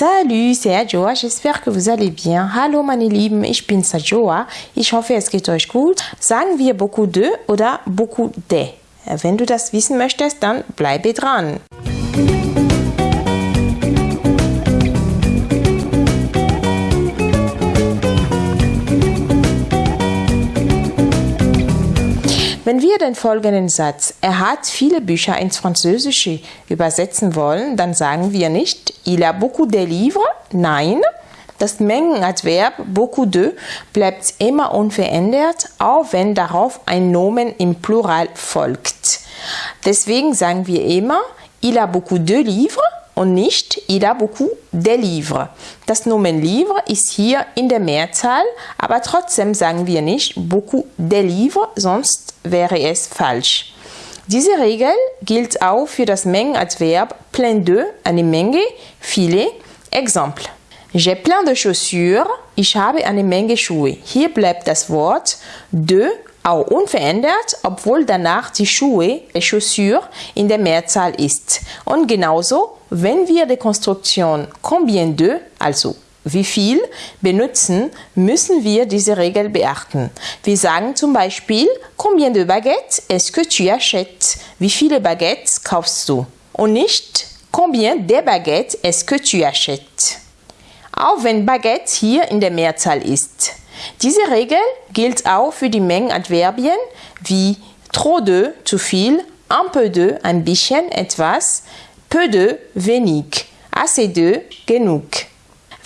Salut, c'est Adjoa, j'espère que vous allez bien. Hallo meine Lieben, ich bin Sajoa. Ich hoffe, es geht euch gut. Sagen wir beaucoup de oder beaucoup de? Wenn du das wissen möchtest, dann bleibe dran. Wenn wir den folgenden Satz, er hat viele Bücher ins Französische übersetzen wollen, dann sagen wir nicht, il a beaucoup de livres, nein. Das Mengenadverb beaucoup de bleibt immer unverändert, auch wenn darauf ein Nomen im Plural folgt. Deswegen sagen wir immer, il a beaucoup de livres und nicht il a beaucoup de livres. Das Nomen livre ist hier in der Mehrzahl, aber trotzdem sagen wir nicht beaucoup de livres, sonst wäre es falsch. Diese Regel gilt auch für das Mengenadverb plein de, eine Menge, viele. Exemple. J'ai plein de chaussures, ich habe eine Menge Schuhe. Hier bleibt das Wort de auch unverändert, obwohl danach die Schuhe, les chaussures, in der Mehrzahl ist. Und genauso, wenn wir die Konstruktion combien de, also wie viel, benutzen, müssen wir diese Regel beachten. Wir sagen zum Beispiel, combien de baguettes est-ce que tu achètes? Wie viele Baguettes kaufst du? Und nicht, combien de baguettes est-ce que tu achètes? Auch wenn Baguette hier in der Mehrzahl ist. Diese Regel gilt auch für die Mengenadverbien wie trop de, zu viel, un peu de, ein bisschen, etwas, peu de, wenig, assez de, genug.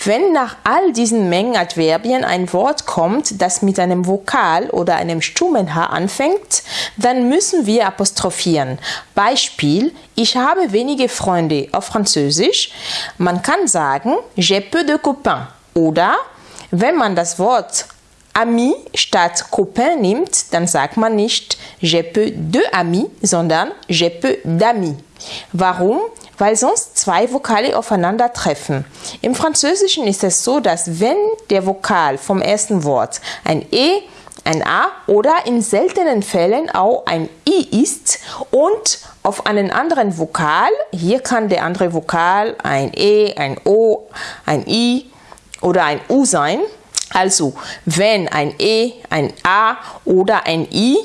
Wenn nach all diesen Mengenadverbien ein Wort kommt, das mit einem Vokal oder einem stummen H anfängt, dann müssen wir apostrophieren. Beispiel, ich habe wenige Freunde auf Französisch. Man kann sagen, j'ai peu de copains. Oder wenn man das Wort Ami statt Copain nimmt, dann sagt man nicht j'ai peu de amis, sondern j'ai peu d'amis. Warum? Weil sonst zwei Vokale aufeinandertreffen. Im Französischen ist es so, dass wenn der Vokal vom ersten Wort ein E, ein A oder in seltenen Fällen auch ein I ist und auf einen anderen Vokal, hier kann der andere Vokal ein E, ein O, ein I oder ein U sein, also, wenn ein E, ein A oder ein I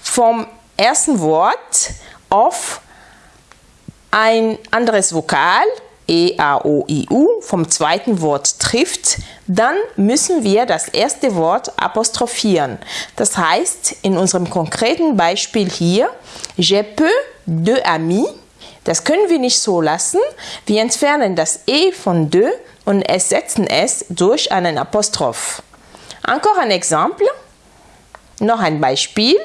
vom ersten Wort auf ein anderes Vokal, E, A, O, I, U, vom zweiten Wort trifft, dann müssen wir das erste Wort apostrophieren. Das heißt, in unserem konkreten Beispiel hier, j'ai peu de amis, das können wir nicht so lassen. Wir entfernen das E von de und ersetzen es durch einen Apostroph. Encore un exemple. Noch ein Beispiel.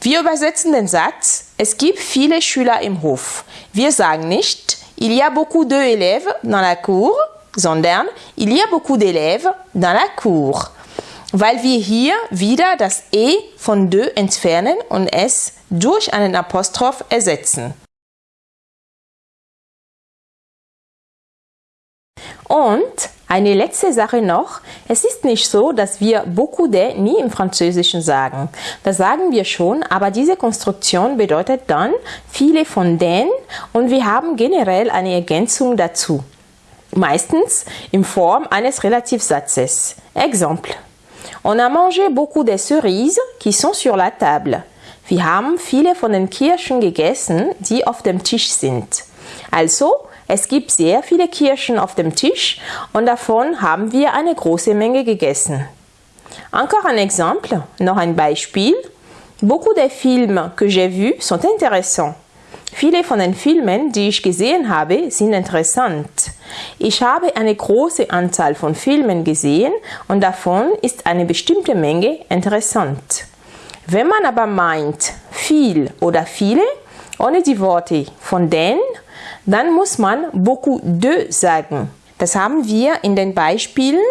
Wir übersetzen den Satz, es gibt viele Schüler im Hof. Wir sagen nicht, il y a beaucoup d'élèves dans la cour, sondern il y a beaucoup d'élèves dans la cour. Weil wir hier wieder das E von de entfernen und es durch einen Apostroph ersetzen. Und eine letzte Sache noch. Es ist nicht so, dass wir beaucoup de nie im Französischen sagen. Das sagen wir schon, aber diese Konstruktion bedeutet dann viele von den und wir haben generell eine Ergänzung dazu. Meistens in Form eines Relativsatzes. Exemple. On a mangé beaucoup de cerises qui sont sur la table. Wir haben viele von den Kirschen gegessen, die auf dem Tisch sind. Also, es gibt sehr viele Kirschen auf dem Tisch und davon haben wir eine große Menge gegessen. Encore un exemple, noch ein Beispiel. Beaucoup de films que j'ai vus sont intéressants. Viele von den Filmen, die ich gesehen habe, sind interessant. Ich habe eine große Anzahl von Filmen gesehen und davon ist eine bestimmte Menge interessant. Wenn man aber meint viel oder viele, ohne die Worte von den dann muss man beaucoup de sagen. Das haben wir in den Beispielen.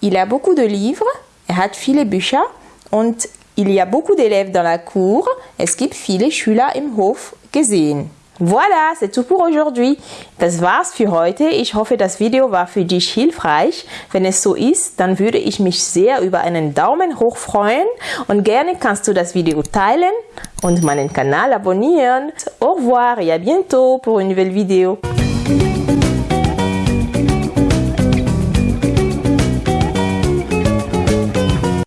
Il a beaucoup de livres. Er hat viele Bücher. Und il y a beaucoup d'élèves dans la cour. Es gibt viele Schüler im Hof gesehen. Voilà, c'est tout pour aujourd'hui. Das war's für heute. Ich hoffe, das Video war für dich hilfreich. Wenn es so ist, dann würde ich mich sehr über einen Daumen hoch freuen und gerne kannst du das Video teilen und meinen Kanal abonnieren. Au revoir et à bientôt pour une nouvelle vidéo.